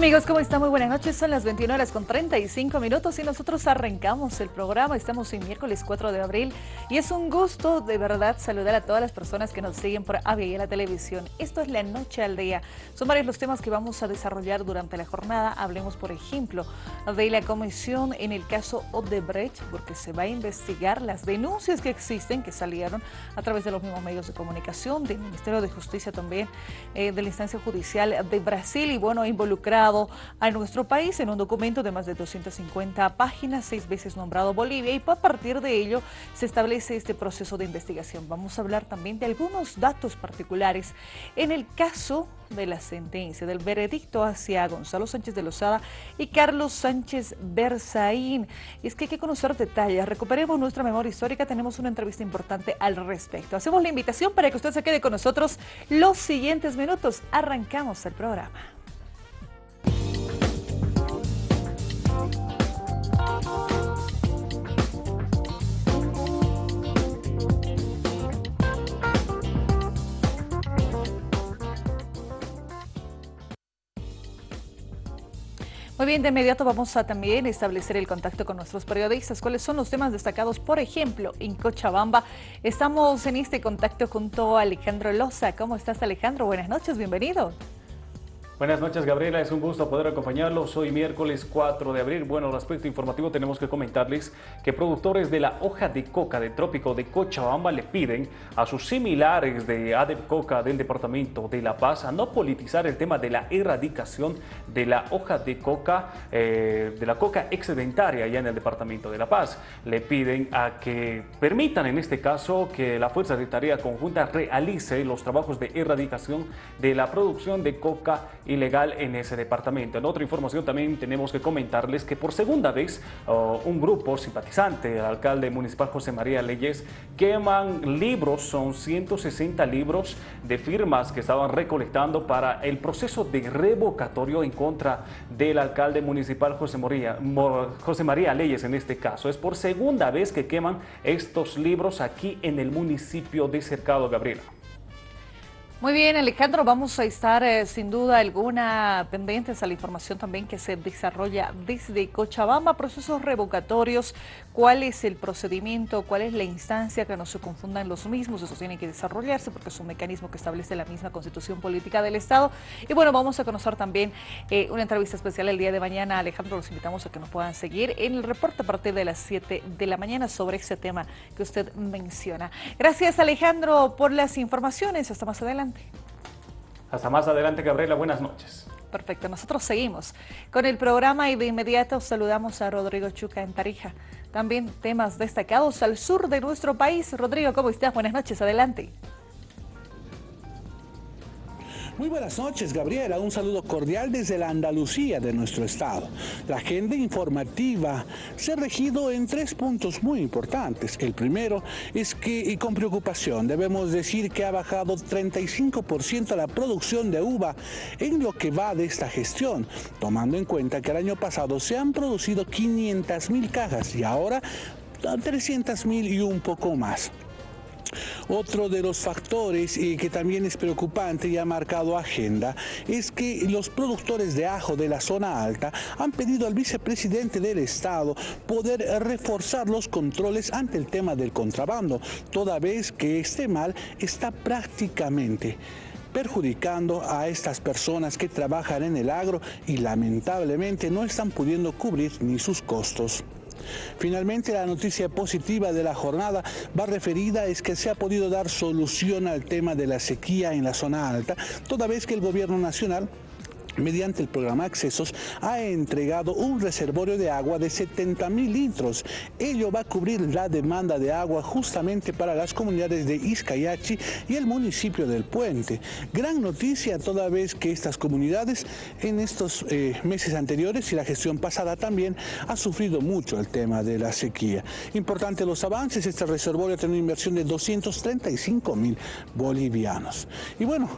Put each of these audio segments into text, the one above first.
Amigos, ¿cómo están? Muy buenas noches. Son las 21 horas con 35 minutos y nosotros arrancamos el programa. Estamos en miércoles 4 de abril y es un gusto de verdad saludar a todas las personas que nos siguen por Avia y la televisión. Esto es La Noche al Día. Son varios los temas que vamos a desarrollar durante la jornada. Hablemos, por ejemplo, de la comisión en el caso Odebrecht, porque se va a investigar las denuncias que existen, que salieron a través de los mismos medios de comunicación, del Ministerio de Justicia también, eh, de la instancia judicial de Brasil y bueno, involucrar a nuestro país en un documento de más de 250 páginas, seis veces nombrado Bolivia, y a partir de ello se establece este proceso de investigación. Vamos a hablar también de algunos datos particulares en el caso de la sentencia, del veredicto hacia Gonzalo Sánchez de Lozada y Carlos Sánchez Berzaín. Y es que hay que conocer detalles, recuperemos nuestra memoria histórica, tenemos una entrevista importante al respecto. Hacemos la invitación para que usted se quede con nosotros los siguientes minutos. Arrancamos el programa. Muy bien, de inmediato vamos a también establecer el contacto con nuestros periodistas. ¿Cuáles son los temas destacados? Por ejemplo, en Cochabamba estamos en este contacto junto a Alejandro Loza. ¿Cómo estás, Alejandro? Buenas noches, bienvenido. Buenas noches, Gabriela. Es un gusto poder acompañarlos. Hoy miércoles 4 de abril. Bueno, respecto informativo tenemos que comentarles que productores de la hoja de coca de trópico de Cochabamba le piden a sus similares de ADEP Coca del Departamento de La Paz a no politizar el tema de la erradicación de la hoja de coca, eh, de la coca excedentaria allá en el Departamento de La Paz. Le piden a que permitan en este caso que la Fuerza de Tarea Conjunta realice los trabajos de erradicación de la producción de coca ilegal en ese departamento. En otra información también tenemos que comentarles que por segunda vez oh, un grupo simpatizante del alcalde municipal José María Leyes queman libros, son 160 libros de firmas que estaban recolectando para el proceso de revocatorio en contra del alcalde municipal José María, José María Leyes en este caso. Es por segunda vez que queman estos libros aquí en el municipio de Cercado Gabriela. Muy bien, Alejandro, vamos a estar eh, sin duda alguna pendientes a la información también que se desarrolla desde Cochabamba, procesos revocatorios, cuál es el procedimiento, cuál es la instancia, que no se confundan los mismos, eso tiene que desarrollarse porque es un mecanismo que establece la misma constitución política del Estado. Y bueno, vamos a conocer también eh, una entrevista especial el día de mañana. Alejandro, los invitamos a que nos puedan seguir en el reporte a partir de las 7 de la mañana sobre ese tema que usted menciona. Gracias, Alejandro, por las informaciones. Hasta más adelante. Hasta más adelante, Gabriela. Buenas noches. Perfecto, nosotros seguimos con el programa y de inmediato saludamos a Rodrigo Chuca en Tarija. También temas destacados al sur de nuestro país. Rodrigo, ¿cómo estás? Buenas noches, adelante. Muy buenas noches, Gabriela. Un saludo cordial desde la Andalucía de nuestro estado. La agenda informativa se ha regido en tres puntos muy importantes. El primero es que, y con preocupación, debemos decir que ha bajado 35% la producción de uva en lo que va de esta gestión, tomando en cuenta que el año pasado se han producido 500 mil cajas y ahora 300 mil y un poco más. Otro de los factores eh, que también es preocupante y ha marcado agenda es que los productores de ajo de la zona alta han pedido al vicepresidente del Estado poder reforzar los controles ante el tema del contrabando, toda vez que este mal está prácticamente perjudicando a estas personas que trabajan en el agro y lamentablemente no están pudiendo cubrir ni sus costos. Finalmente, la noticia positiva de la jornada va referida es que se ha podido dar solución al tema de la sequía en la zona alta, toda vez que el gobierno nacional mediante el programa Accesos, ha entregado un reservorio de agua de 70 mil litros. Ello va a cubrir la demanda de agua justamente para las comunidades de Izcayachi y el municipio del Puente. Gran noticia toda vez que estas comunidades en estos eh, meses anteriores y la gestión pasada también ha sufrido mucho el tema de la sequía. Importante los avances, este reservorio tiene una inversión de 235 mil bolivianos. Y bueno,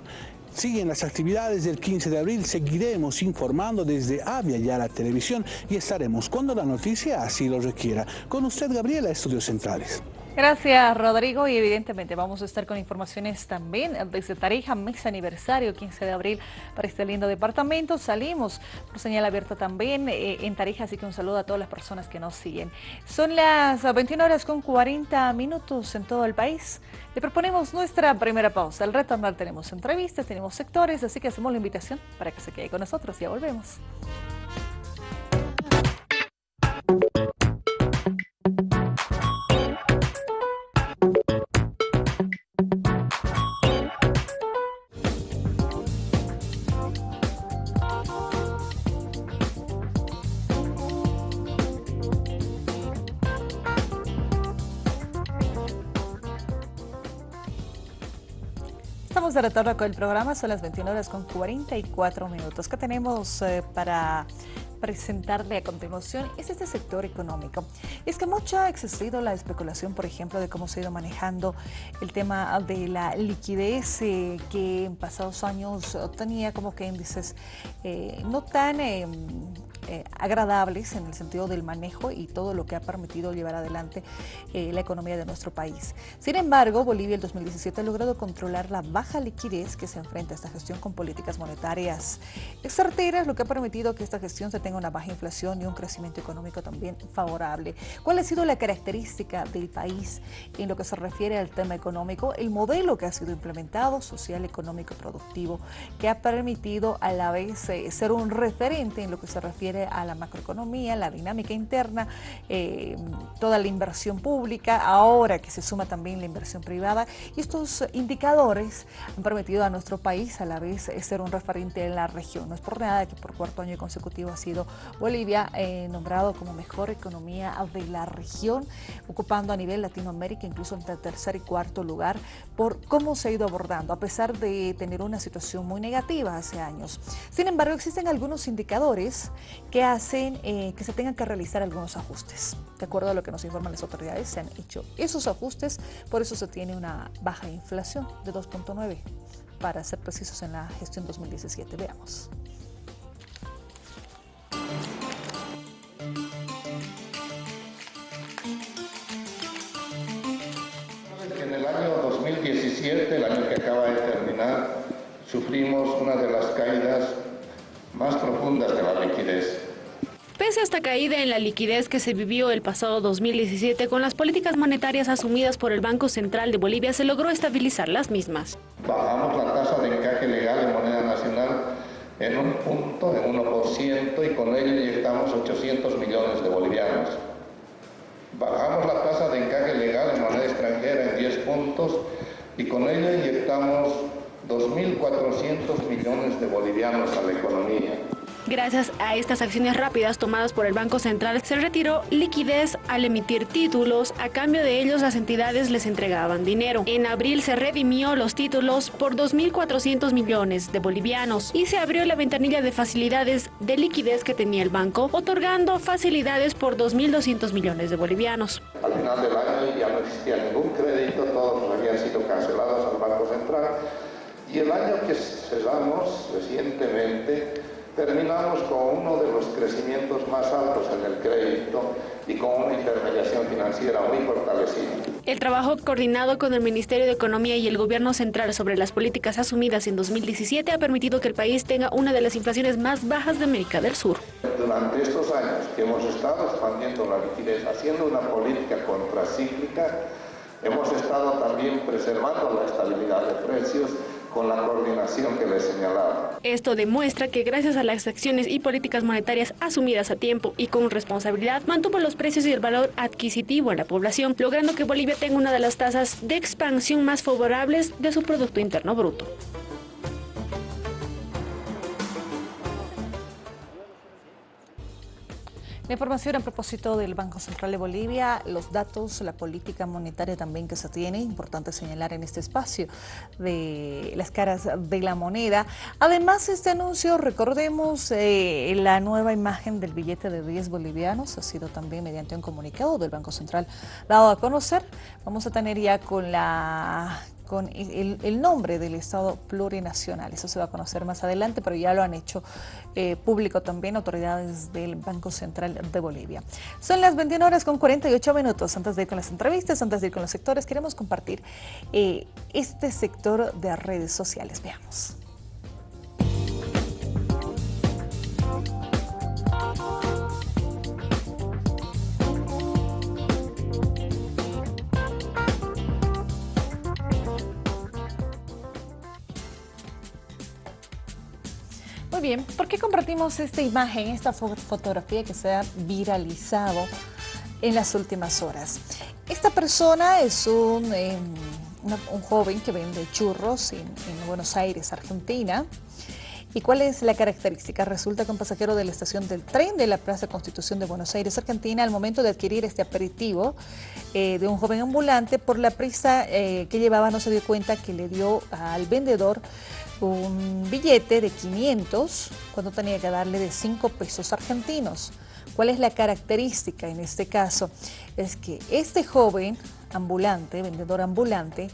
Siguen las actividades del 15 de abril, seguiremos informando desde Avia ya la televisión y estaremos cuando la noticia así lo requiera. Con usted, Gabriela, Estudios Centrales. Gracias, Rodrigo. Y evidentemente vamos a estar con informaciones también desde Tarija, mes aniversario, 15 de abril, para este lindo departamento. Salimos por señal abierta también eh, en Tarija, así que un saludo a todas las personas que nos siguen. Son las 21 horas con 40 minutos en todo el país. Le proponemos nuestra primera pausa. Al retornar tenemos entrevistas, tenemos sectores, así que hacemos la invitación para que se quede con nosotros. Ya volvemos. Estamos de retorno con el programa, son las 21 horas con 44 minutos. ¿Qué tenemos eh, para presentarle a continuación es este sector económico. Es que mucho ha existido la especulación, por ejemplo, de cómo se ha ido manejando el tema de la liquidez eh, que en pasados años tenía como que índices eh, no tan em, eh, agradables en el sentido del manejo y todo lo que ha permitido llevar adelante eh, la economía de nuestro país. Sin embargo, Bolivia el 2017 ha logrado controlar la baja liquidez que se enfrenta a esta gestión con políticas monetarias certeras, lo que ha permitido que esta gestión se tenga una baja inflación y un crecimiento económico también favorable. ¿Cuál ha sido la característica del país en lo que se refiere al tema económico? El modelo que ha sido implementado, social, económico, productivo, que ha permitido a la vez eh, ser un referente en lo que se refiere a la macroeconomía, la dinámica interna, eh, toda la inversión pública, ahora que se suma también la inversión privada. Y estos indicadores han permitido a nuestro país a la vez ser un referente en la región. No es por nada que por cuarto año consecutivo ha sido Bolivia eh, nombrado como mejor economía de la región, ocupando a nivel Latinoamérica incluso entre tercer y cuarto lugar por cómo se ha ido abordando, a pesar de tener una situación muy negativa hace años. Sin embargo, existen algunos indicadores que hacen eh, que se tengan que realizar algunos ajustes. De acuerdo a lo que nos informan las autoridades, se han hecho esos ajustes, por eso se tiene una baja inflación de 2.9, para ser precisos en la gestión 2017. Veamos. Una de las caídas más profundas de la liquidez. Pese a esta caída en la liquidez que se vivió el pasado 2017 con las políticas monetarias asumidas por el Banco Central de Bolivia, se logró estabilizar las mismas. Bajamos la tasa de encaje legal en moneda nacional en un punto, en 1%, y con ello inyectamos 800 millones de bolivianos. Bajamos la tasa de encaje legal en moneda extranjera en 10 puntos y con ello inyectamos 2.400 millones de bolivianos a la economía. Gracias a estas acciones rápidas tomadas por el Banco Central, se retiró liquidez al emitir títulos, a cambio de ellos las entidades les entregaban dinero. En abril se redimió los títulos por 2.400 millones de bolivianos y se abrió la ventanilla de facilidades de liquidez que tenía el banco, otorgando facilidades por 2.200 millones de bolivianos. Al final del año ya no existía ningún crédito, todos habían sido cancelados al Banco Central y el año que cerramos recientemente terminamos con uno de los crecimientos más altos en el crédito y con una intermediación financiera muy fortalecida. El trabajo coordinado con el Ministerio de Economía y el Gobierno Central sobre las políticas asumidas en 2017 ha permitido que el país tenga una de las inflaciones más bajas de América del Sur. Durante estos años que hemos estado expandiendo la liquidez, haciendo una política contracíclica, hemos estado también preservando la estabilidad de precios con la coordinación que les señalaba. Esto demuestra que gracias a las acciones y políticas monetarias asumidas a tiempo y con responsabilidad, mantuvo los precios y el valor adquisitivo a la población, logrando que Bolivia tenga una de las tasas de expansión más favorables de su Producto Interno Bruto. La información a propósito del Banco Central de Bolivia, los datos, la política monetaria también que se tiene, importante señalar en este espacio de las caras de la moneda. Además, este anuncio, recordemos, eh, la nueva imagen del billete de 10 bolivianos ha sido también mediante un comunicado del Banco Central dado a conocer. Vamos a tener ya con la con el, nombre del Estado plurinacional. Eso se va a conocer más adelante, pero ya lo han hecho eh, público también autoridades del Banco Central de Bolivia. Son las 21 horas con 48 minutos. Antes de ir con las entrevistas, antes de ir con los sectores, queremos compartir eh, este sector de redes sociales. Veamos. Bien, ¿por qué compartimos esta imagen, esta fotografía que se ha viralizado en las últimas horas? Esta persona es un, em, joven que vende churros en, Buenos Aires, Argentina. ¿Y cuál es la característica? Resulta que un pasajero de la estación del tren de la Plaza Constitución de Buenos Aires, Argentina, al momento de adquirir este aperitivo eh, de un joven ambulante, por la prisa eh, que llevaba no se dio cuenta que le dio al vendedor un billete de 500 cuando tenía que darle de 5 pesos argentinos. ¿Cuál es la característica en este caso? Es que este joven ambulante, vendedor ambulante,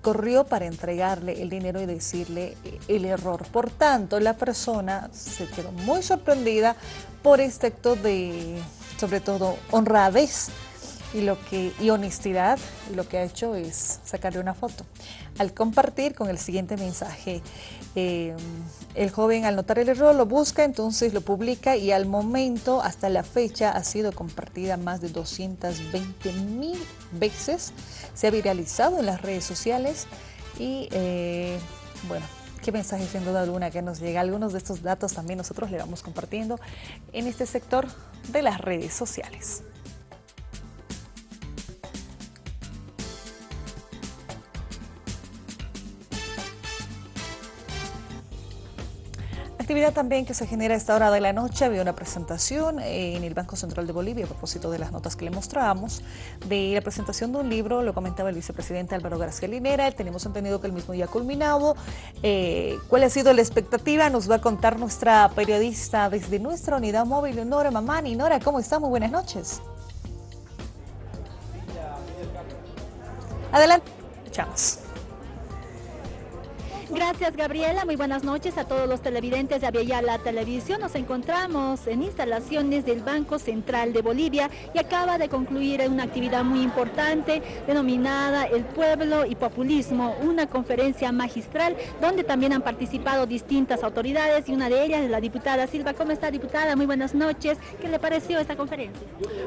corrió para entregarle el dinero y decirle el error. Por tanto, la persona se quedó muy sorprendida por este acto de, sobre todo, honradez y, lo que, y honestidad. Lo que ha hecho es sacarle una foto al compartir con el siguiente mensaje. Eh, el joven al notar el error lo busca, entonces lo publica y al momento, hasta la fecha, ha sido compartida más de 220 mil veces. Se ha viralizado en las redes sociales y eh, bueno, qué mensaje sin duda alguna que nos llega. Algunos de estos datos también nosotros le vamos compartiendo en este sector de las redes sociales. Actividad también que se genera a esta hora de la noche. Había una presentación en el Banco Central de Bolivia a propósito de las notas que le mostrábamos, de la presentación de un libro, lo comentaba el vicepresidente Álvaro García Linera, tenemos entendido que el mismo ya ha culminado. Eh, ¿Cuál ha sido la expectativa? Nos va a contar nuestra periodista desde nuestra unidad móvil, Nora Mamani. Nora, ¿cómo está? Muy buenas noches. Adelante, escuchamos. Gracias Gabriela, muy buenas noches a todos los televidentes de la Televisión. Nos encontramos en instalaciones del Banco Central de Bolivia y acaba de concluir una actividad muy importante denominada El Pueblo y Populismo, una conferencia magistral donde también han participado distintas autoridades y una de ellas es la diputada Silva. ¿Cómo está diputada? Muy buenas noches. ¿Qué le pareció esta conferencia?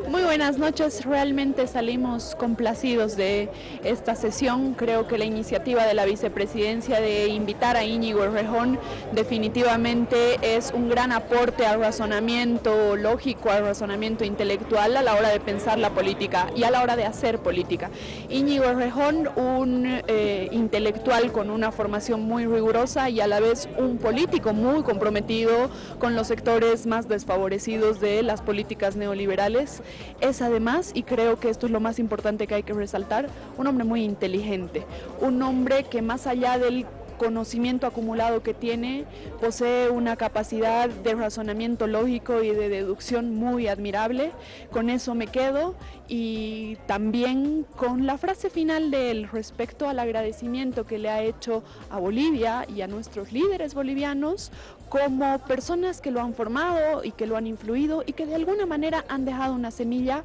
Muy buenas noches, realmente salimos complacidos de esta sesión. Creo que la iniciativa de la vicepresidencia de invitar a Íñigo Rejón definitivamente es un gran aporte al razonamiento lógico, al razonamiento intelectual a la hora de pensar la política y a la hora de hacer política. Íñigo Rejón, un eh, intelectual con una formación muy rigurosa y a la vez un político muy comprometido con los sectores más desfavorecidos de las políticas neoliberales, es además, y creo que esto es lo más importante que hay que resaltar, un hombre muy inteligente, un hombre que más allá del conocimiento acumulado que tiene, posee una capacidad de razonamiento lógico y de deducción muy admirable. Con eso me quedo y también con la frase final de él respecto al agradecimiento que le ha hecho a Bolivia y a nuestros líderes bolivianos como personas que lo han formado y que lo han influido y que de alguna manera han dejado una semilla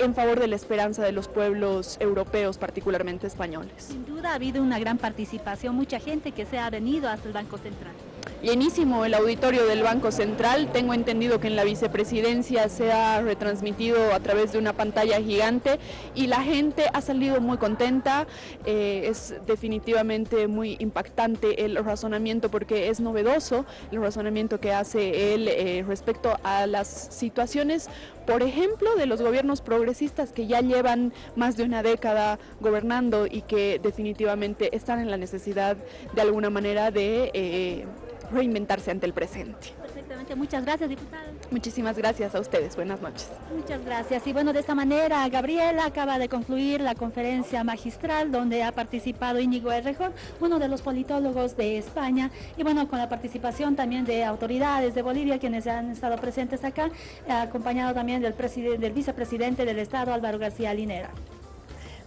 en favor de la esperanza de los pueblos europeos, particularmente españoles. Sin duda ha habido una gran participación, mucha gente que se ha venido hasta el Banco Central llenísimo el auditorio del Banco Central. Tengo entendido que en la vicepresidencia se ha retransmitido a través de una pantalla gigante y la gente ha salido muy contenta. Eh, es definitivamente muy impactante el razonamiento porque es novedoso el razonamiento que hace él eh, respecto a las situaciones, por ejemplo, de los gobiernos progresistas que ya llevan más de una década gobernando y que definitivamente están en la necesidad de alguna manera de... Eh, reinventarse ante el presente. Muchas gracias, diputada. Muchísimas gracias a ustedes, buenas noches. Muchas gracias. Y bueno, de esta manera, Gabriela acaba de concluir la conferencia magistral donde ha participado Íñigo Errejón, uno de los politólogos de España, y bueno, con la participación también de autoridades de Bolivia, quienes han estado presentes acá, acompañado también del, del vicepresidente del Estado, Álvaro García Linera.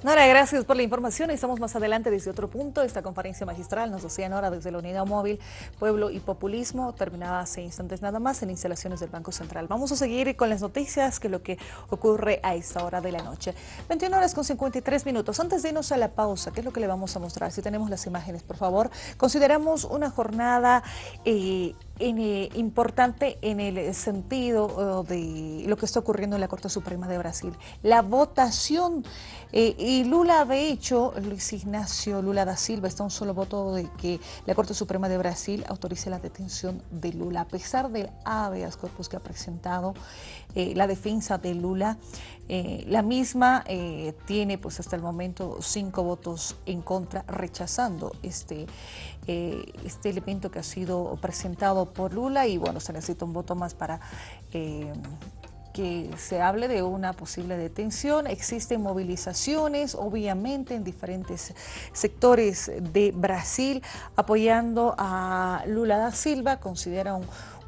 Nora, gracias por la información. Estamos más adelante desde otro punto. Esta conferencia magistral nos decía Nora desde la Unidad Móvil Pueblo y Populismo, terminaba hace instantes nada más en instalaciones del Banco Central. Vamos a seguir con las noticias, que lo que ocurre a esta hora de la noche. 21 horas con 53 minutos. Antes de irnos a la pausa, ¿qué es lo que le vamos a mostrar? Si tenemos las imágenes, por favor. Consideramos una jornada... Eh, eh, importante en el sentido eh, de lo que está ocurriendo en la Corte Suprema de Brasil. La votación, eh, y Lula, de hecho, Luis Ignacio Lula da Silva, está un solo voto de que la Corte Suprema de Brasil autorice la detención de Lula, a pesar del habeas corpus que ha presentado la defensa de Lula. la misma tiene pues hasta el momento cinco votos en contra rechazando este eh, este elemento que ha sido presentado por Lula y bueno, se necesita un voto más para eh, que se hable de una posible detención. Existen movilizaciones, obviamente, en diferentes sectores de Brasil, apoyando a Lula da Silva, considera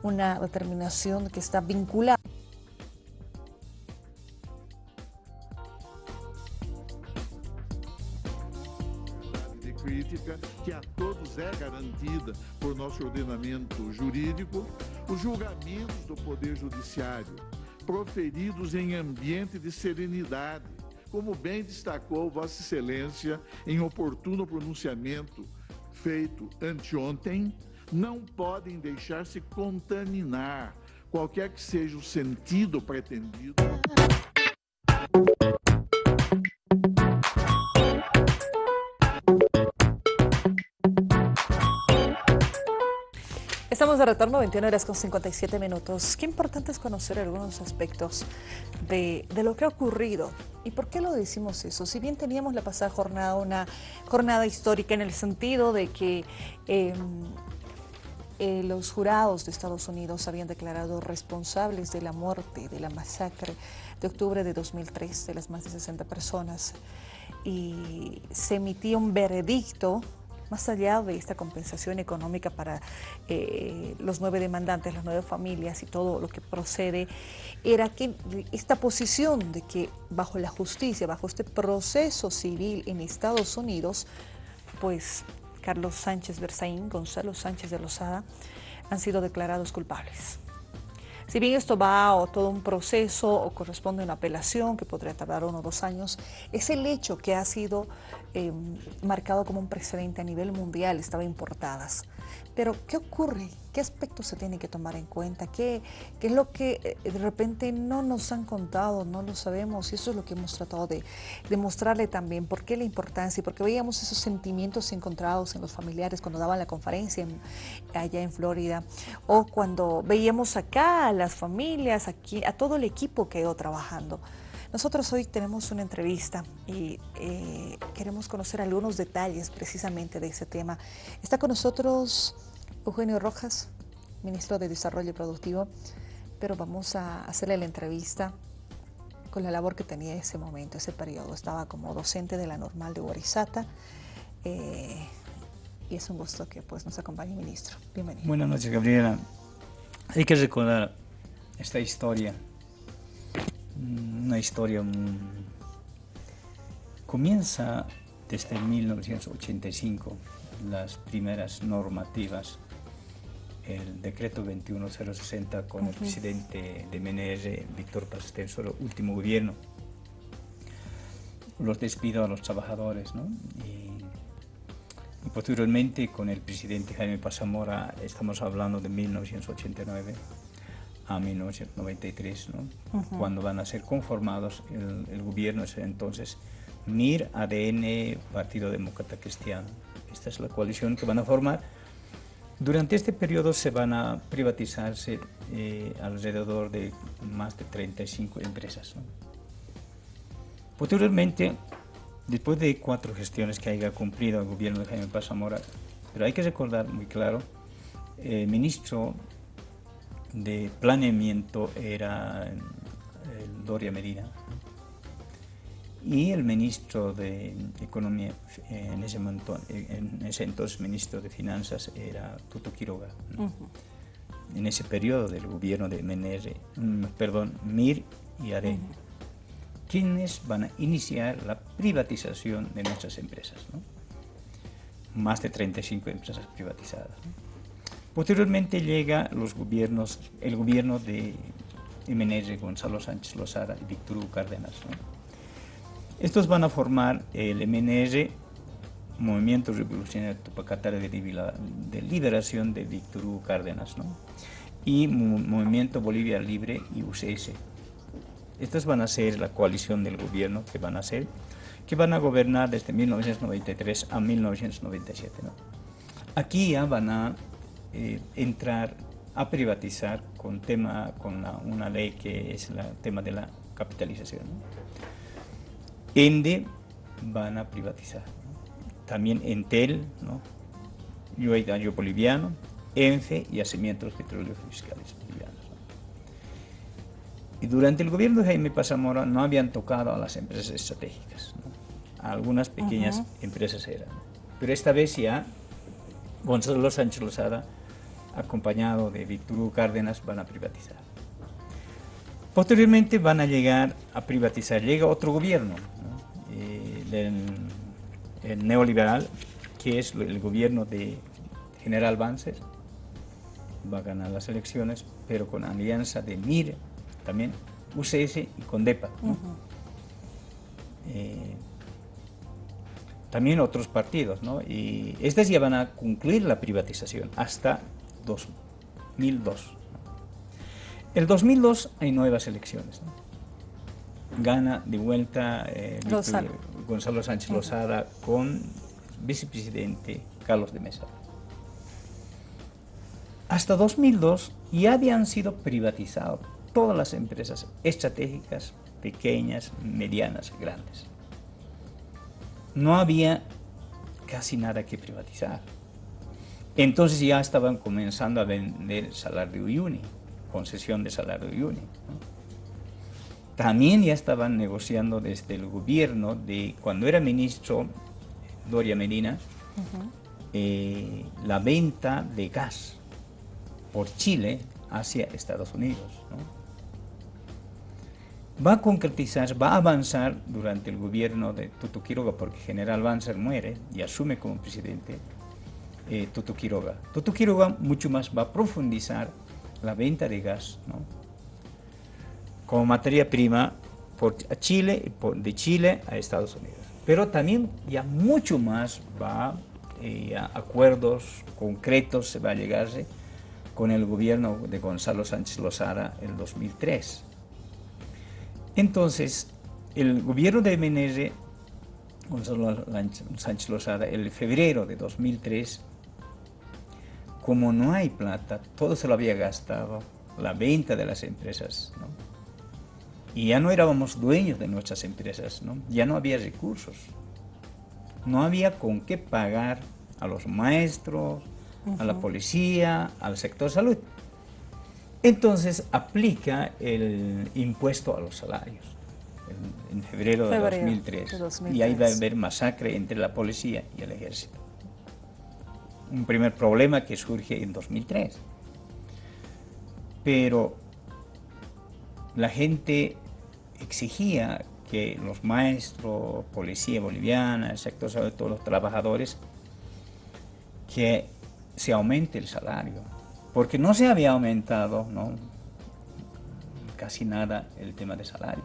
una determinación que está vinculada. Que a todos é garantida por nosso ordenamento jurídico, os julgamentos do Poder Judiciário, proferidos em ambiente de serenidade, como bem destacou Vossa Excelência em oportuno pronunciamento feito anteontem, não podem deixar-se contaminar, qualquer que seja o sentido pretendido. Estamos de retorno, 21 horas con 57 minutos. Qué importante es conocer algunos aspectos de, lo que ha ocurrido. ¿Y por qué lo decimos eso? Si bien teníamos la pasada jornada una jornada histórica en el sentido de que em, eh, los jurados de Estados Unidos habían declarado responsables de la muerte, de la masacre de octubre de 2003 de las más de 60 personas y se emitía un veredicto más allá de esta compensación económica para eh, los nueve demandantes, las nueve familias y todo lo que procede, era que esta posición de que bajo la justicia, bajo este proceso civil en Estados Unidos, pues Carlos Sánchez Berzaín, Gonzalo Sánchez de Lozada, han sido declarados culpables. Si bien esto va a todo un proceso o corresponde a una apelación que podría tardar uno o dos años, es el hecho que ha sido eh, marcado como un precedente a nivel mundial, estaba importadas. Pero, ¿qué ocurre? ¿Qué aspectos se tienen que tomar en cuenta? ¿Qué, ¿Qué, es lo que eh, de repente no nos han contado, no lo sabemos? Y eso es lo que hemos tratado de demostrarle también. ¿Por qué la importancia? Porque veíamos esos sentimientos encontrados en los familiares cuando daban la conferencia allá en Florida. O cuando veíamos acá a las familias, aquí, a todo el equipo que ido trabajando. Nosotros hoy tenemos una entrevista y eh, queremos conocer algunos detalles precisamente de ese tema. Está con nosotros Eugenio Rojas, ministro de Desarrollo Productivo, pero vamos a hacerle la entrevista con la labor que tenía ese momento, ese periodo. Estaba como docente de la normal de Guarizata eh, y es un gusto que pues, nos acompañe, ministro. Bienvenido. Buenas noches, Gabriela. Hay que recordar esta historia una historia comienza desde 1985 las primeras normativas el decreto 21060 con el presidente de MNR, Víctor Paz solo último gobierno, los despido a los trabajadores, y, posteriormente con el presidente Jaime Pasamora, estamos hablando de 1989, a 1993, ¿no? cuando van a ser conformados el, gobierno es entonces MIR, ADN, Partido Demócrata Cristiano. Esta es la coalición que van a formar. Durante este periodo se van a privatizarse eh, alrededor de más de 35 empresas. Posteriormente, después de cuatro gestiones que haya cumplido el gobierno de Jaime Paz Zamora, pero hay que recordar muy claro, el ministro de planeamiento era Doria Medina y el ministro de Economía, en ese, en ese entonces ministro de Finanzas, era Tuto Quiroga. En ese periodo del gobierno de MNR, mm, perdón, MIR y ARE. quienes van a iniciar la privatización de nuestras empresas. Más de 35 empresas privatizadas. Posteriormente llega los gobiernos, el gobierno de MNR, Gonzalo Sánchez Lozada y Víctor Hugo Cárdenas. Estos van a formar el MNR, Movimiento Revolucionario Tupacatara de, Liberación de Víctor Hugo Cárdenas, y Movimiento Bolivia Libre y UCS. Estas van a ser la coalición del gobierno que van a ser, que van a gobernar desde 1993 a 1997. Aquí ya van a eh, entrar a privatizar con, tema, con una ley que es el tema de la capitalización. ENDE van a privatizar. También Entel, ¿no? Yo Boliviano, ENFE y Yacimientos Petroleros Fiscales Bolivianos. Y durante el gobierno de Jaime Pazamora no habían tocado a las empresas estratégicas. Algunas pequeñas empresas eran. Pero esta vez ya Gonzalo Sánchez Lozada, acompañado de Víctor Hugo Cárdenas, van a privatizar. Posteriormente van a llegar a privatizar, llega otro gobierno, eh, el, neoliberal, que es el gobierno de General Banzer, va a ganar las elecciones, pero con alianza de MIR, también UCS y CONDEPA. Eh, también otros partidos, ¿no? Y estas ya van a concluir la privatización hasta 2002. El 2002 hay nuevas elecciones. Gana de vuelta eh, Gonzalo Sánchez Lozada con vicepresidente Carlos de Mesa. Hasta 2002 ya habían sido privatizadas todas las empresas estratégicas, pequeñas, medianas, grandes. No había casi nada que privatizar. Entonces ya estaban comenzando a vender salario Uyuni concesión de salario Uyuni. También ya estaban negociando desde el gobierno de cuando era ministro Doria Medina eh, la venta de gas por Chile hacia Estados Unidos. Va a concretizar, va a avanzar durante el gobierno de Tuto Quiroga, porque General Banzer muere y asume como presidente eh, Tuto Quiroga. Tuto Quiroga mucho más va a profundizar la venta de gas como materia prima por Chile, de Chile a Estados Unidos. Pero también ya mucho más va eh, a acuerdos concretos se va a llegarse con el gobierno de Gonzalo Sánchez Lozada en 2003. Entonces, el gobierno de MNR, Gonzalo Sánchez Lozada, en febrero de 2003, como no hay plata, todo se lo había gastado, la venta de las empresas. Y ya no éramos dueños de nuestras empresas, ¿no? Ya no había recursos. No había con qué pagar a los maestros, a la policía, al sector salud. Entonces aplica el impuesto a los salarios en, febrero, de, 2003, de 2003. Y ahí va a haber masacre entre la policía y el ejército un primer problema que surge en 2003. Pero la gente exigía que los maestros, policía boliviana, el sector de todos los trabajadores, que se aumente el salario, porque no se había aumentado ¿no? casi nada el tema de salario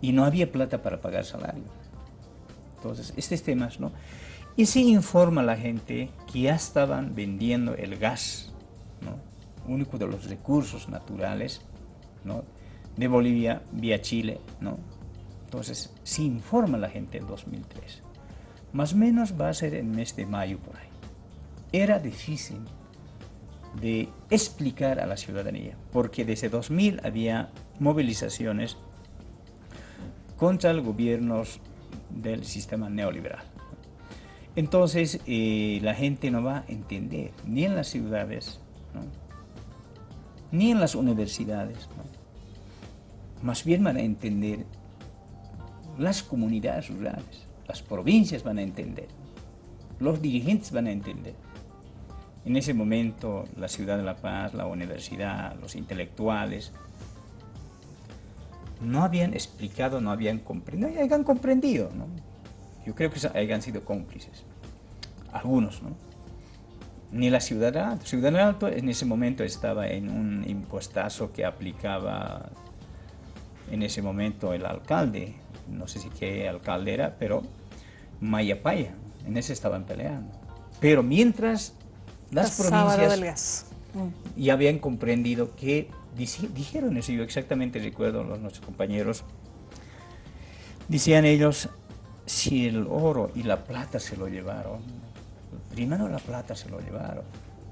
y no había plata para pagar salario. Entonces, estos temas, ¿no? Y se informa a la gente que ya estaban vendiendo el gas, único de los recursos naturales de Bolivia vía Chile. ¿no? Entonces, se informa la gente en 2003. Más o menos va a ser el mes de mayo por ahí. Era difícil de explicar a la ciudadanía, porque desde 2000 había movilizaciones contra el gobierno del sistema neoliberal. Entonces eh, la gente no va a entender, ni en las ciudades, ni en las universidades. Más bien van a entender las comunidades rurales, las provincias van a entender, los dirigentes van a entender. En ese momento la ciudad de La Paz, la universidad, los intelectuales, no habían explicado, no habían comprendido, no habían comprendido. Yo creo que hayan sido cómplices, algunos, ¿no? Ni la Ciudad Alto. Ciudad Alto en ese momento estaba en un impuestazo que aplicaba en ese momento el alcalde, no sé si qué alcalde era, pero Mayapaya, en ese estaban peleando. Pero mientras las provincias mm. ya habían comprendido que dijeron eso, yo exactamente recuerdo los nuestros compañeros, decían ellos, si el oro y la plata se lo llevaron, primero la plata se lo llevaron,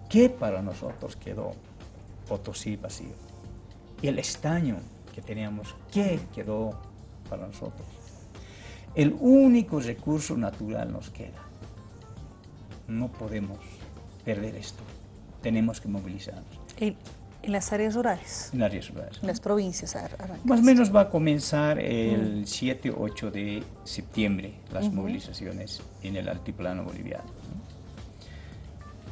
¿qué para nosotros quedó? Potosí vacío. Y el estaño que teníamos, ¿qué quedó para nosotros? El único recurso natural nos queda. No podemos perder esto. Tenemos que movilizarnos. En las áreas rurales. En áreas rurales. En las provincias. Más o menos va a comenzar el 7-8 de septiembre las movilizaciones en el altiplano boliviano.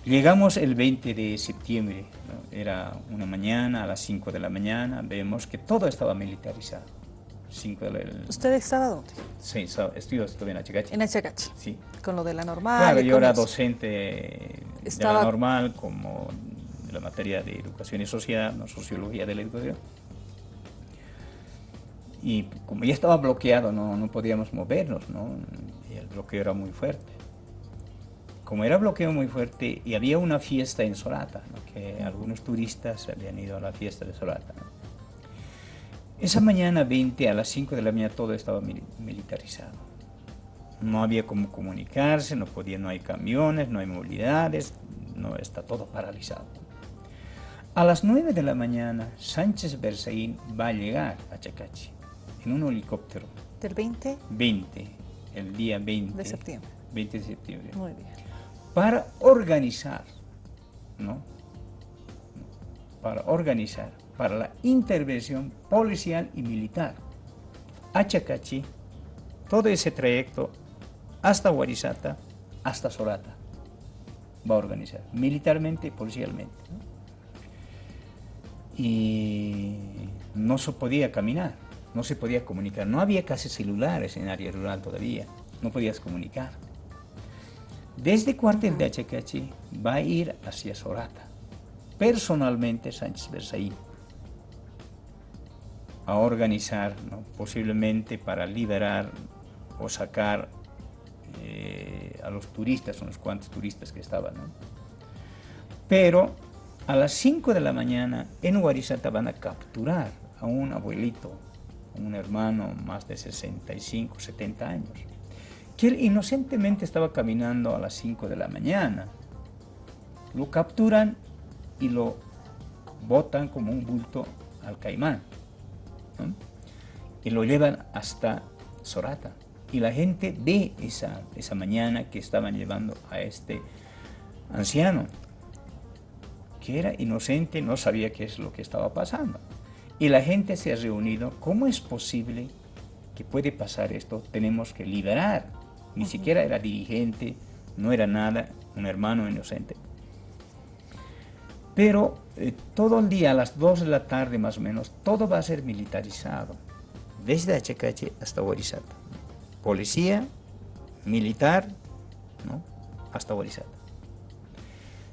Llegamos el 20 de septiembre, era una mañana, a las 5 de la mañana, vemos que todo estaba militarizado. 5 de ¿Usted estaba dónde? Sí, estuve, estuve en Achacachi. En Achacachi. Sí. Con lo de la normal. Claro, yo era docente estaba... de la normal, como la materia de educación y sociedad, no sociología de la educación. Y como ya estaba bloqueado, no, no podíamos movernos, ¿no? Y el bloqueo era muy fuerte. Como era bloqueo muy fuerte, y había una fiesta en Sorata, que algunos turistas habían ido a la fiesta de Sorata. Esa mañana 20 a las 5 de la mañana todo estaba militarizado. No había cómo comunicarse, no podía, no hay camiones, no hay movilidades, no está todo paralizado. A las 9 de la mañana, Sánchez Berzaín va a llegar a Chacachi en un helicóptero. ¿Del 20? 20, el día 20 de septiembre. 20 de septiembre. Muy bien. Para organizar, ¿no? Para organizar, para la intervención policial y militar a Chacachi, todo ese trayecto hasta Huarizata, hasta Sorata, va a organizar, militarmente y policialmente y no se podía caminar, no se podía comunicar. No había casi celulares en área rural todavía, no podías comunicar. Desde cuartel de Achacachi va a ir hacia Sorata, personalmente Sánchez Berzaín, a organizar, posiblemente para liberar o sacar eh, a los turistas, unos cuantos turistas que estaban. Pero a las 5 de la mañana en Huarizata van a capturar a un abuelito, un hermano más de 65, 70 años, que él inocentemente estaba caminando a las 5 de la mañana. Lo capturan y lo botan como un bulto al caimán. Y lo llevan hasta Sorata. Y la gente ve esa, esa mañana que estaban llevando a este anciano que era inocente, no sabía qué es lo que estaba pasando. Y la gente se ha reunido, ¿cómo es posible que puede pasar esto? Tenemos que liberar. Ni siquiera era dirigente, no era nada, un hermano inocente. Pero eh, todo el día, a las 2 de la tarde más o menos, todo va a ser militarizado. Desde Achacache hasta Orizata. Policía, militar, ¿no? hasta Orizata.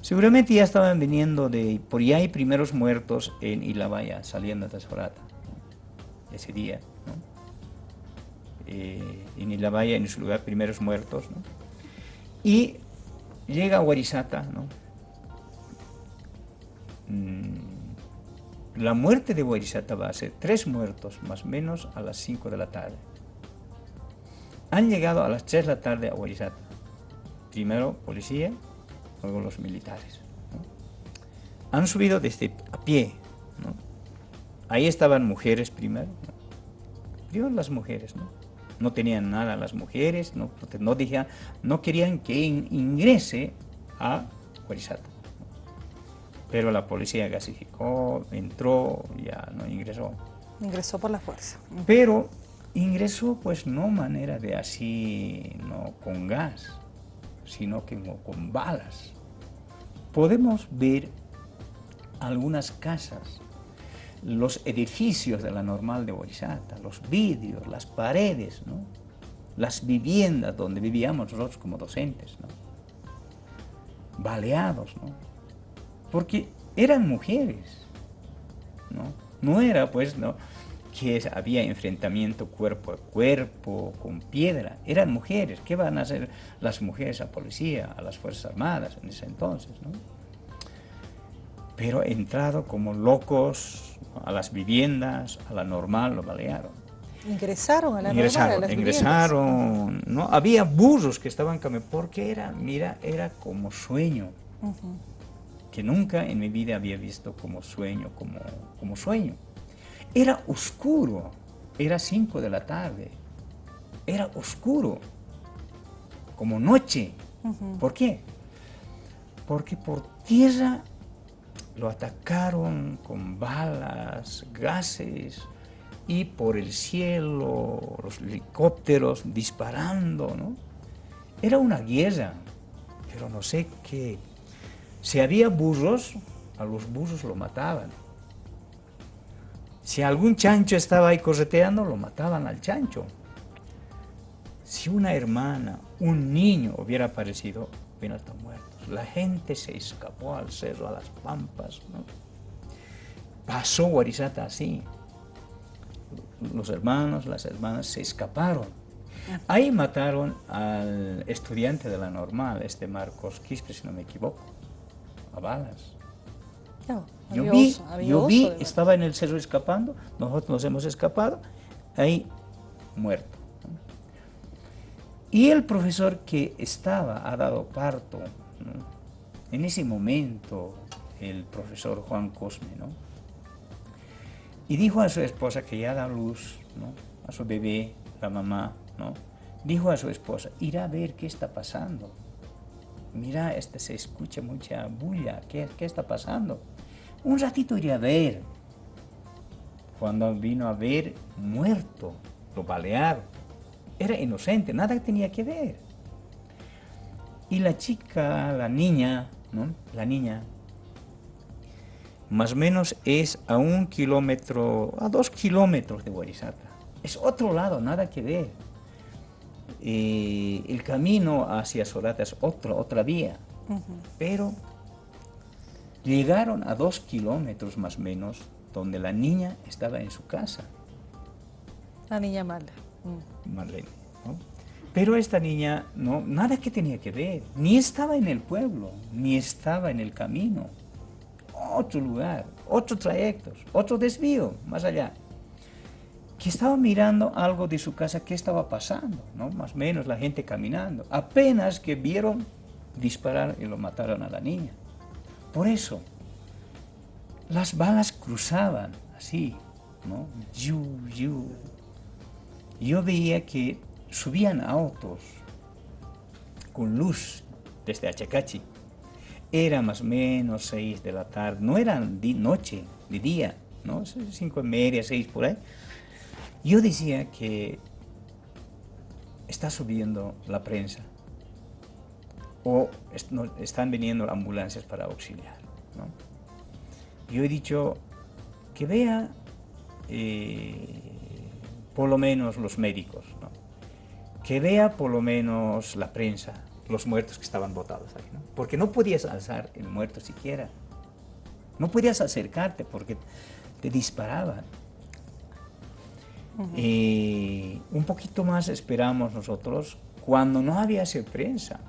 Seguramente ya estaban viniendo de, por ahí hay primeros muertos en Ilabaya, saliendo de Sorata, ese día. Eh, en Ilabaya, en su lugar, primeros muertos. Y llega a Huarizata. Mm, la muerte de Huarizata va a ser tres muertos, más o menos, a las 5 de la tarde. Han llegado a las 3 de la tarde a Huarizata. Primero policía, luego los militares. Han subido desde a pie. Ahí estaban mujeres primero. Las mujeres, ¿no? No tenían nada las mujeres, no, no, no querían que ingrese a Huarizata. Pero la policía gasificó, entró, ya no ingresó. Ingresó por la fuerza. Pero ingresó pues no manera de así, no con gas, sino que con balas. Podemos ver algunas casas los edificios de la normal de Borisata, los vidrios, las paredes, ¿no? las viviendas donde vivíamos nosotros como docentes, ¿no? baleados, ¿no? porque eran mujeres, ¿no? no era pues ¿no? que había enfrentamiento cuerpo a cuerpo, con piedra, eran mujeres, ¿qué van a hacer las mujeres a policía, a las Fuerzas Armadas en ese entonces? ¿no? Pero entrado como locos a las viviendas, a la normal, lo balearon. Ingresaron a la ingresaron, ingresaron, ¿no? Había burros que estaban caminando, porque era, mira, era como sueño, que nunca en mi vida había visto como sueño, como, como sueño. Era oscuro, era 5 de la tarde, era oscuro, como noche. ¿Por qué? Porque por tierra lo atacaron con balas, gases, y por el cielo, los helicópteros disparando, ¿no? Era una guerra, pero no sé qué. Si había burros, a los burros lo mataban. Si algún chancho estaba ahí correteando, lo mataban al chancho. Si una hermana, un niño hubiera aparecido, hubieran estado muertos. La gente se escapó al cerro, a las pampas, ¿no? Pasó Guarizata así los hermanos, las hermanas se escaparon. Ahí mataron al estudiante de la normal, este Marcos Quispe, si no me equivoco, a balas. yo vi, yo vi estaba en el cerro escapando, nosotros nos hemos escapado, ahí muerto. Y el profesor que estaba, ha dado parto, en ese momento, el profesor Juan Cosme, ¿no? Y dijo a su esposa que ya da luz, ¿no? a su bebé, la mamá, ¿no? dijo a su esposa, irá a ver qué está pasando. Mira, este se escucha mucha bulla, ¿qué, qué está pasando? Un ratito iré a ver. Cuando vino a ver, muerto, lo balearon. Era inocente, nada tenía que ver. Y la chica, la niña, ¿no? La niña más o menos es a un kilómetro, a dos kilómetros de Guarizata. Es otro lado, nada que ver. Eh, el camino hacia Sorata es otro, otra vía, pero llegaron a dos kilómetros más o menos donde la niña estaba en su casa. La niña mala. Mm. Marlene. Pero esta niña, no, nada que tenía que ver, ni estaba en el pueblo, ni estaba en el camino otro lugar, otro trayectos, otro desvío más allá. Que estaba mirando algo de su casa, qué estaba pasando, ¿no? Más o menos la gente caminando. Apenas que vieron disparar y lo mataron a la niña. Por eso, las balas cruzaban así, ¿no? Yo veía que subían autos con luz desde Achacachi era más o menos seis de la tarde, no era de noche, de día, ¿no? Cinco y media, seis por ahí. Yo decía que está subiendo la prensa o están viniendo ambulancias para auxiliar. Yo he dicho que vea eh, por lo menos los médicos. Que vea por lo menos la prensa, los muertos que estaban botados ahí, ¿no? Porque no podías alzar el muerto siquiera. No podías acercarte porque te disparaban. y un poquito más esperamos nosotros cuando no había sido prensa.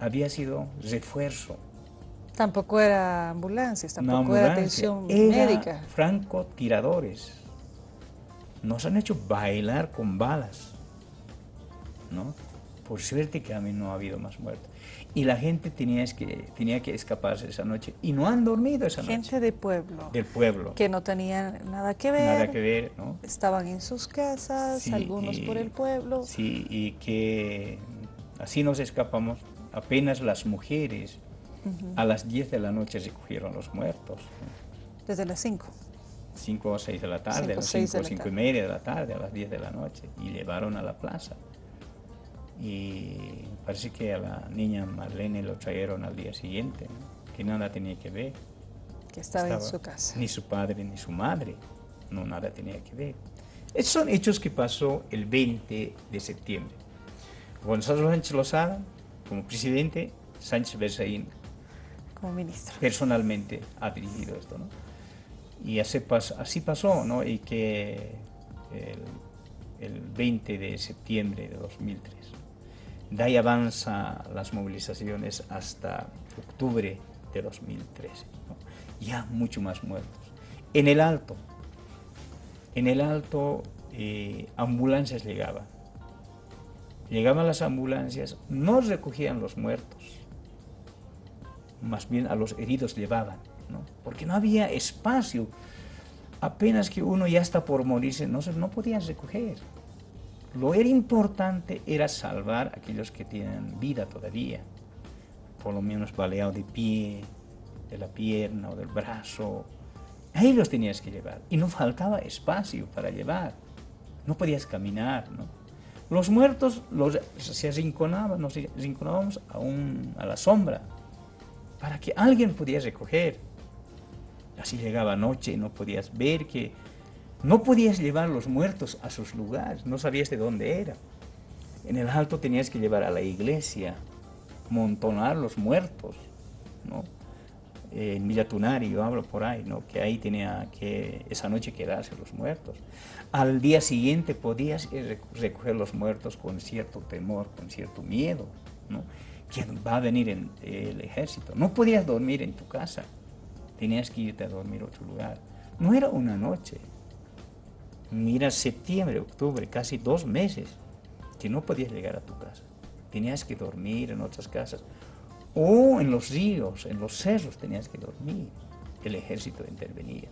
Había sido refuerzo. Tampoco era ambulancias, tampoco era atención médica. francotiradores. Nos han hecho bailar con balas. ¿No? por suerte que a mí no ha habido más muertos. Y la gente tenía que, tenía que escaparse esa noche y no han dormido esa noche. Gente de pueblo. Del pueblo. Que no tenían nada que ver. Nada que ver, ¿no? Estaban en sus casas, algunos por el pueblo. Sí, y que así nos escapamos. Apenas las mujeres a las 10 de la noche se cogieron los muertos. Desde las 5. 5 o 6 de la tarde, a las 5 o 5 y media de la tarde, a las 10 de la noche, y llevaron a la plaza y parece que a la niña Marlene lo trajeron al día siguiente, que nada tenía que ver. Que estaba, en su casa. Ni su padre ni su madre. No, nada tenía que ver. Estos son hechos que pasó el 20 de septiembre. Gonzalo Sánchez Lozada, como presidente, Sánchez Berzaín como ministro. Personalmente ha dirigido esto, ¿no? Y así, así pasó, ¿no? Y que el, el 20 de septiembre de 2003 de ahí avanza las movilizaciones hasta octubre de 2013. Ya mucho más muertos. En el Alto, en el Alto eh, ambulancias llegaban. Llegaban las ambulancias, no recogían los muertos, más bien a los heridos llevaban, ¿no? porque no había espacio. Apenas que uno ya está por morirse, no, no podían recoger. Lo era importante era salvar a aquellos que tienen vida todavía, por lo menos baleado de pie, de la pierna o del brazo. Ahí los tenías que llevar y no faltaba espacio para llevar. No podías caminar, ¿no? Los muertos los, se arrinconaban, nos arrinconábamos a, a la sombra para que alguien pudiera recoger. Así llegaba noche y no podías ver que no podías llevar los muertos a sus lugares, no sabías de dónde era. En el alto tenías que llevar a la iglesia, montonar los muertos, ¿no? En Villatunari, yo hablo por ahí, ¿no? Que ahí tenía que esa noche quedarse los muertos. Al día siguiente podías recoger los muertos con cierto temor, con cierto miedo, ¿no? ¿Quién va a venir en el ejército? No podías dormir en tu casa, tenías que irte a dormir a otro lugar. No era una noche, Mira, septiembre, octubre, casi dos meses que no podías llegar a tu casa. Tenías que dormir en otras casas. O en los ríos, en los cerros tenías que dormir. El ejército intervenía.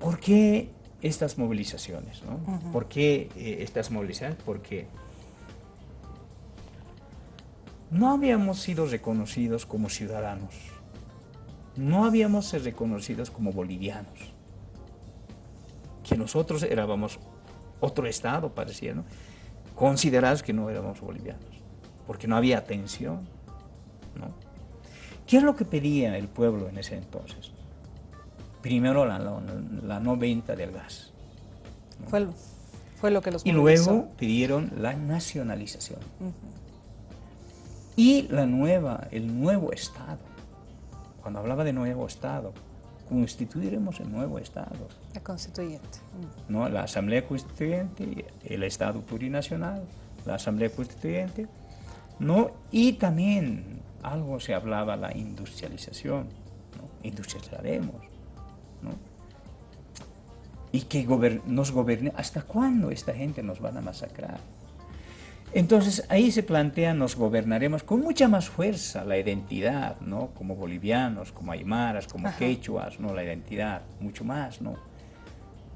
¿Por qué estas movilizaciones? ¿Por qué eh, estas movilizaciones? Porque no habíamos sido reconocidos como ciudadanos no habíamos sido reconocidos como bolivianos, que nosotros éramos otro estado, parecía, ¿no? considerados que no éramos bolivianos, porque no había atención. ¿no? ¿Qué es lo que pedía el pueblo en ese entonces? Primero la, no venta del gas. Fue, fue, lo que los Y luego pidieron la nacionalización. Y la nueva, el nuevo Estado cuando hablaba de nuevo Estado, constituiremos el nuevo Estado. La constituyente. Mm. ¿No? La Asamblea Constituyente, el Estado plurinacional, la Asamblea Constituyente, ¿no? y también algo se hablaba la industrialización, ¿no? industrializaremos, ¿no? y que nos gobierne, ¿hasta cuándo esta gente nos van a masacrar? Entonces ahí se plantea, nos gobernaremos con mucha más fuerza la identidad, ¿no? Como bolivianos, como aymaras, como quechuas, ¿no? La identidad, mucho más, ¿no?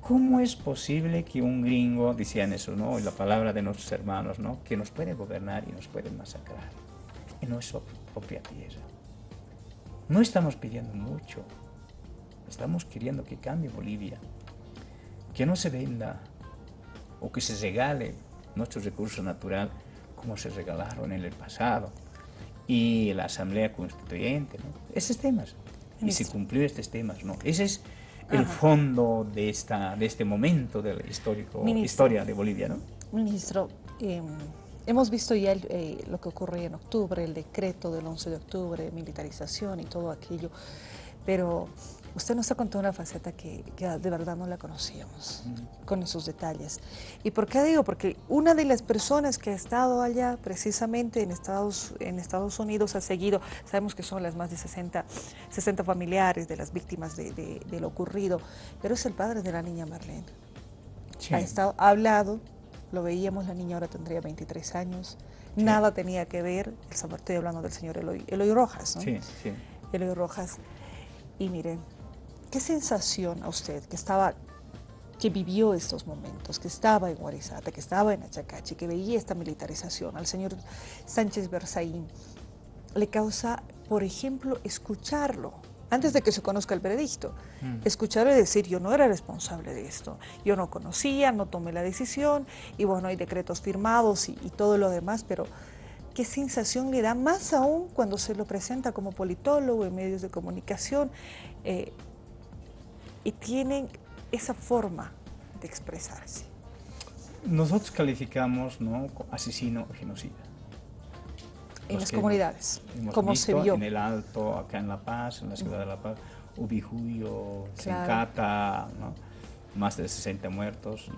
¿Cómo es posible que un gringo, decían eso, ¿no? Y la palabra de nuestros hermanos, ¿no? Que nos puede gobernar y nos puede masacrar en nuestra propia tierra. No estamos pidiendo mucho, estamos queriendo que cambie Bolivia, que no se venda o que se regale nuestros recursos naturales como se regalaron en el pasado y la Asamblea Constituyente, ¿no? Esos temas. Y se cumplió estos temas, ¿no? Ese es el fondo de, esta, de este momento de la histórico, historia de Bolivia, ¿no? Ministro, em, hemos visto ya eh, lo que ocurrió en octubre, el decreto del 11 de octubre, militarización y todo aquello, pero Usted nos ha contado una faceta que, de verdad no la conocíamos, con esos detalles. ¿Y por qué digo? Porque una de las personas que ha estado allá, precisamente en Estados, en Estados Unidos, ha seguido, sabemos que son las más de 60, 60 familiares de las víctimas de, lo ocurrido, pero es el padre de la niña Marlene. Ha, estado, ha hablado, lo veíamos, la niña ahora tendría 23 años, nada tenía que ver, estoy hablando del señor Eloy, Eloy Rojas, ¿no? Sí, sí. Eloy Rojas. Y miren, ¿Qué sensación a usted que estaba que vivió estos momentos, que estaba en Guarizata, que estaba en Achacachi, que veía esta militarización al señor Sánchez Berzaín, le causa, por ejemplo, escucharlo, antes de que se conozca el veredicto, mm. escucharle decir, yo no era responsable de esto, yo no conocía, no tomé la decisión, y bueno, hay decretos firmados y, todo lo demás, pero ¿Qué sensación le da más aún cuando se lo presenta como politólogo en medios de comunicación eh, y tienen esa forma de expresarse? Nosotros calificamos ¿no? asesino o genocida. En las comunidades, como se vio. En el Alto, acá en La Paz, en la ciudad de La Paz, Ubijuyo, Sencata, más de 60 muertos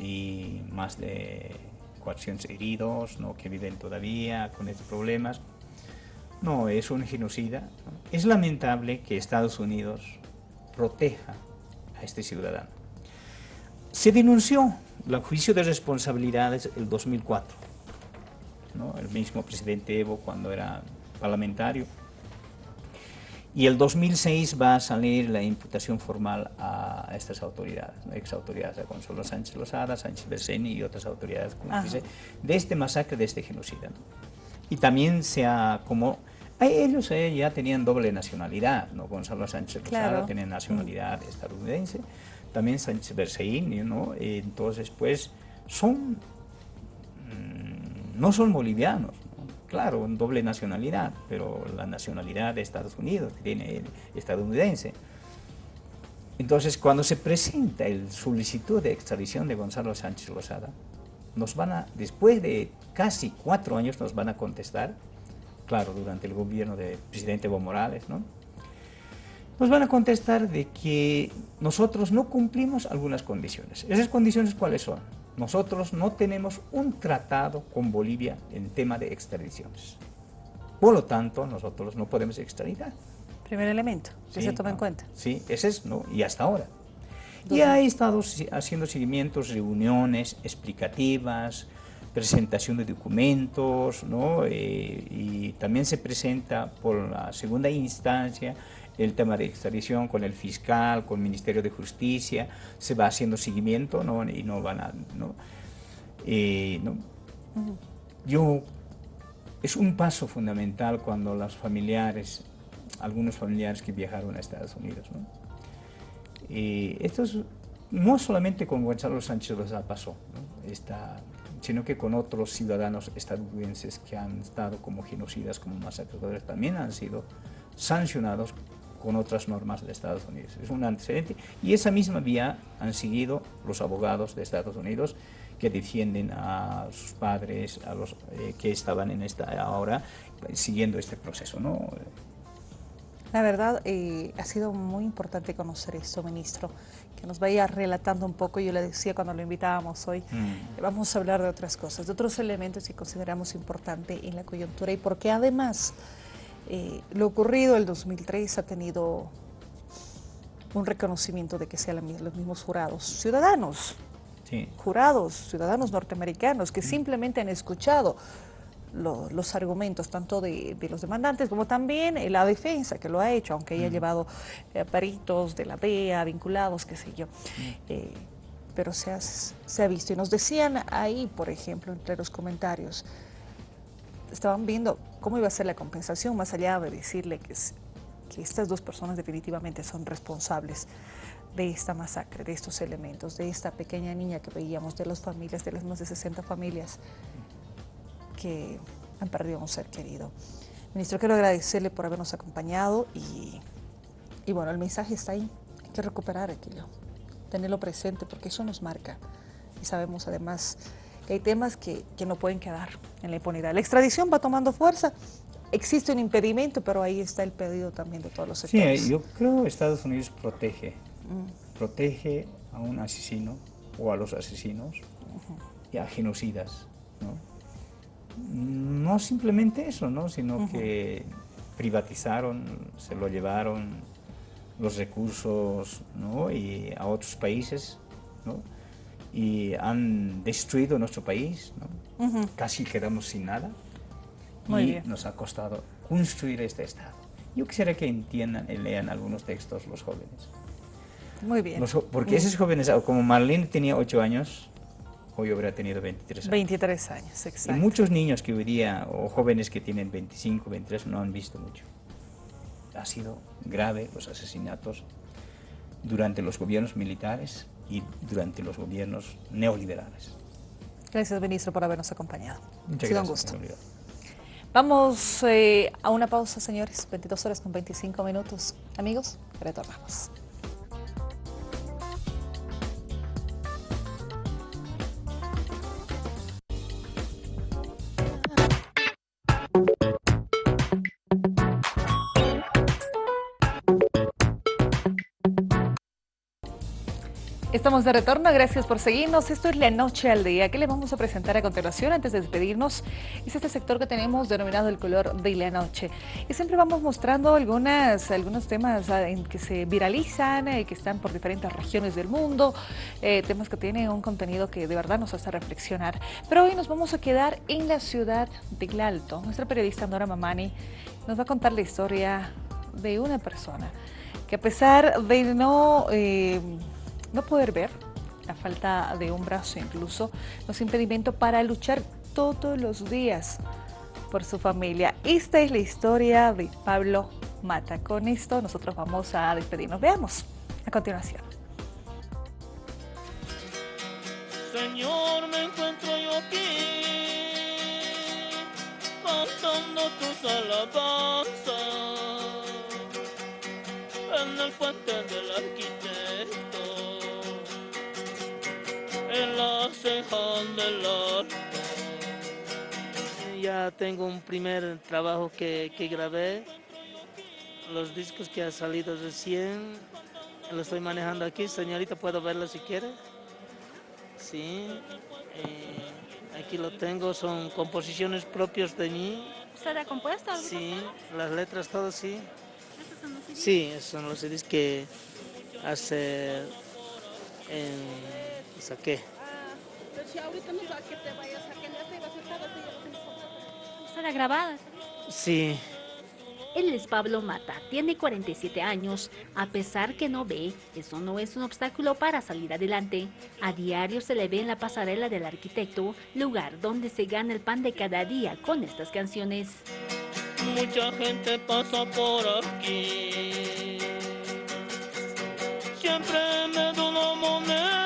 y más de 400 heridos ¿no? que viven todavía con estos problemas. No, es un genocida. Es lamentable que Estados Unidos proteja a este ciudadano. Se denunció el juicio de responsabilidades el 2004. ¿no? El mismo presidente Evo cuando era parlamentario y el 2006 va a salir la imputación formal a estas autoridades, ex autoridades, a Consuelo Sánchez Lozada, Sánchez Berseni y otras autoridades de este masacre, de este genocida. Y también se ha, como ellos eh, ya tenían doble nacionalidad, ¿no? Gonzalo Sánchez Lozada tenía nacionalidad estadounidense, también Sánchez Berseini, ¿no? Entonces, pues, son, mm, no son bolivianos, claro, doble nacionalidad, pero la nacionalidad de Estados Unidos, que tiene el estadounidense. Entonces, cuando se presenta el solicitud de extradición de Gonzalo Sánchez Lozada, nos van a, después de casi cuatro años, nos van a contestar, claro, durante el gobierno del presidente Evo Morales, ¿no? Nos van a contestar de que nosotros no cumplimos algunas condiciones. ¿Esas condiciones cuáles son? nosotros no tenemos un tratado con Bolivia en tema de extradiciones. Por lo tanto, nosotros no podemos extraditar. Primer elemento, que se toma en cuenta. Sí, ese es, ¿no? Y hasta ahora. Y ha estado haciendo seguimientos, reuniones explicativas, presentación de documentos, ¿no? Eh, y también se presenta por la segunda instancia el tema de extradición con el fiscal, con el Ministerio de Justicia, se va haciendo seguimiento ¿no? y no van a... ¿no? Eh, ¿no? Yo, es un paso fundamental cuando los familiares, algunos familiares que viajaron a Estados Unidos, ¿no? Y esto es, no solamente con Gonzalo Sánchez Lozada pasó, sino que con otros ciudadanos estadounidenses que han estado como genocidas, como masacradores, también han sido sancionados con otras normas de Estados Unidos. Es un antecedente y esa misma vía han seguido los abogados de Estados Unidos que defienden a sus padres, a los eh, que estaban en esta ahora siguiendo este proceso. ¿no? La verdad, eh, ha sido muy importante conocer esto, ministro, que nos vaya relatando un poco, yo le decía cuando lo invitábamos hoy, mm. vamos a hablar de otras cosas, de otros elementos que consideramos importante en la coyuntura y porque además eh, lo ocurrido el 2003 ha tenido un reconocimiento de que sean los mismos jurados ciudadanos, jurados ciudadanos norteamericanos que simplemente han escuchado los argumentos tanto de, los demandantes como también la defensa que lo ha hecho, aunque haya llevado eh, peritos de la DEA vinculados, qué sé yo. Eh, pero se se ha visto. Y nos decían ahí, por ejemplo, entre los comentarios, estaban viendo cómo iba a ser la compensación, más allá de decirle que, que estas dos personas definitivamente son responsables de esta masacre, de estos elementos, de esta pequeña niña que veíamos, de las familias, de las más de 60 familias que han perdido a un ser querido. Ministro, quiero agradecerle por habernos acompañado y, y bueno, el mensaje está ahí. Hay que recuperar aquello, tenerlo presente porque eso nos marca y sabemos además que hay temas que, que, no pueden quedar en la impunidad. La extradición va tomando fuerza, existe un impedimento, pero ahí está el pedido también de todos los sectores. Sí, yo creo que Estados Unidos protege, mm. protege a un asesino o a los asesinos y a genocidas, ¿no? No simplemente eso, ¿no? Sino que privatizaron, se lo llevaron los recursos ¿no? y a otros países, ¿no? y han destruido nuestro país, casi quedamos sin nada y nos ha costado construir este Estado. Yo quisiera que entiendan y lean algunos textos los jóvenes. Muy bien. porque esos jóvenes, como Marlene tenía 8 años, hoy habría tenido 23 años. 23 años, exacto. Y muchos niños que hoy día, o jóvenes que tienen 25, 23, no han visto mucho. Ha sido grave los asesinatos durante los gobiernos militares y durante los gobiernos neoliberales. Gracias, ministro, por habernos acompañado. Muchas ha sido gracias, un gusto. Vamos eh, a una pausa, señores. 22 horas con 25 minutos. Amigos, retornamos. Estamos de retorno, gracias por seguirnos. Esto es La Noche al Día. ¿Qué le vamos a presentar a continuación antes de despedirnos? Es este sector que tenemos denominado el color de la noche. Y siempre vamos mostrando algunas, algunos temas ah, en que se viralizan, eh, que están por diferentes regiones del mundo, eh, temas que tienen un contenido que de verdad nos hace reflexionar. Pero hoy nos vamos a quedar en la ciudad de Alto. Nuestra periodista Nora Mamani nos va a contar la historia de una persona que a pesar de no... Eh, no poder ver, la falta de un brazo incluso, no es impedimento para luchar todos los días por su familia. Esta es la historia de Pablo Mata. Con esto nosotros vamos a despedirnos. Veamos a continuación. Señor, me encuentro yo aquí, cantando tus alabanzas en el puente del arquitecto en la Ya tengo un primer trabajo que, grabé, los discos que han salido recién, lo estoy manejando aquí, señorita, ¿puedo verlo si quiere? Sí, eh, aquí lo tengo, son composiciones propias de mí. ¿Usted ha compuesto Sí, las letras, todo sí. ¿Estos son los CDs? Sí, son los CDs que hace en saqué. Ah, pero si ahorita no que te vayas a que ya te ibas a estar ¿Será grabada? Sí. Él es Pablo Mata, tiene 47 años. A pesar que no ve, eso no es un obstáculo para salir adelante. A diario se le ve en la pasarela del arquitecto, lugar donde se gana el pan de cada día con estas canciones. Mucha gente pasa por aquí. Siempre me da una moneda.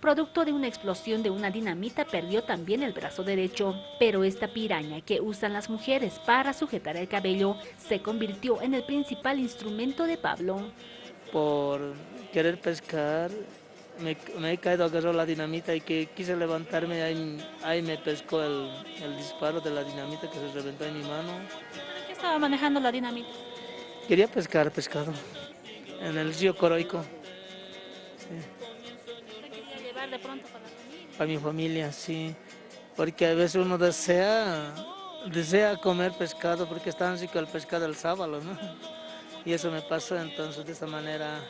Producto de una explosión de una dinamita perdió también el brazo derecho, pero esta piraña que usan las mujeres para sujetar el cabello se convirtió en el principal instrumento de Pablo. Por querer pescar, me, he caído, agarró la dinamita y que quise levantarme, ahí, ahí me pescó el, disparo de la dinamita que se reventó en mi mano. ¿Qué estaba manejando la dinamita? Quería pescar pescado en el río Coroico. llevar de pronto para la familia? Para mi familia, sí. Porque a veces uno desea, desea comer pescado porque está tan rico el pescado del sábado, ¿no? Y eso me pasó, entonces de esta manera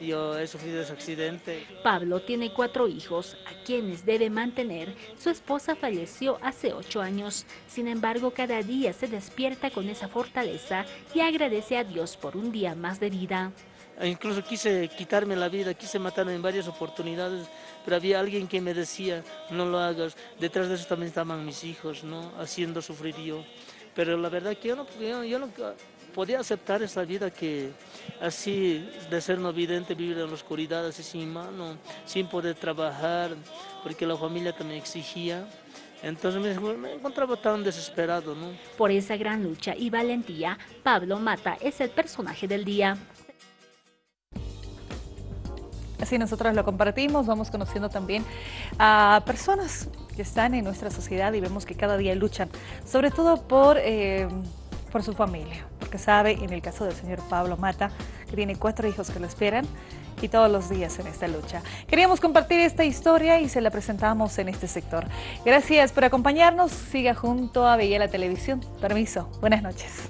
yo he sufrido ese accidente. Pablo tiene cuatro hijos, a quienes debe mantener. Su esposa falleció hace ocho años. Sin embargo, cada día se despierta con esa fortaleza y agradece a Dios por un día más de vida. E incluso quise quitarme la vida, quise matarme en varias oportunidades, pero había alguien que me decía, no lo hagas. Detrás de eso también estaban mis hijos, ¿no? Haciendo sufrir yo. Pero la verdad que yo no, yo no podía aceptar esa vida que así de ser no vidente, vivir en la oscuridad, así sin mano, sin poder trabajar, porque la familia también exigía. Entonces me, encontraba tan desesperado, ¿no? Por esa gran lucha y valentía, Pablo Mata es el personaje del día. Así nosotros lo compartimos, vamos conociendo también a personas que están en nuestra sociedad y vemos que cada día luchan, sobre todo por... Eh, por su familia, sabe, en el caso del señor Pablo Mata, que tiene cuatro hijos que lo esperan y todos los días en esta lucha. Queríamos compartir esta historia y se la presentamos en este sector. Gracias por acompañarnos. Siga junto a Bella la Televisión. Permiso. Buenas noches.